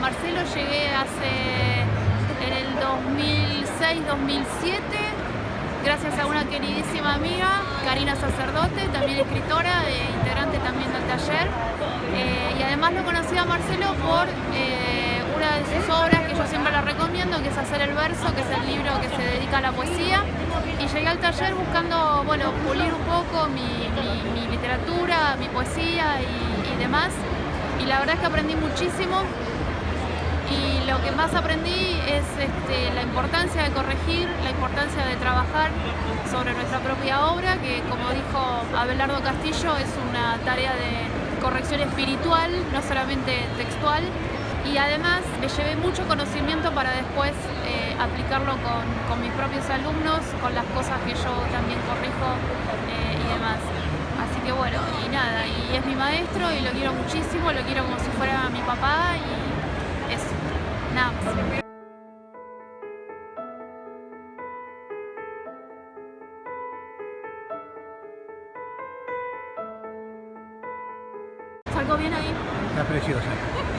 Marcelo llegué hace en el 2006-2007 gracias a una queridísima amiga, Karina Sacerdote, también escritora, e integrante también del taller. Eh, y además lo conocí a Marcelo por eh, una de sus obras que yo siempre la recomiendo, que es Hacer el Verso, que es el libro que se dedica a la poesía. Y llegué al taller buscando, bueno, pulir un poco mi, literatura, mi poesía y demás. Y la verdad es que aprendí muchísimo. Y lo que más aprendí es este, la importancia de corregir, la importancia de trabajar sobre nuestra propia obra, que como dijo Abelardo Castillo es una tarea de corrección espiritual, no solamente textual, y además me llevé mucho conocimiento para después eh, aplicarlo con, mis propios alumnos, con las cosas que yo también corrijo eh, y demás. Así que bueno, y nada, y es mi maestro y lo quiero muchísimo, lo quiero como si fuera mi papá y eso. Nada más. ¿Salgo bien ahí? Está preciosa.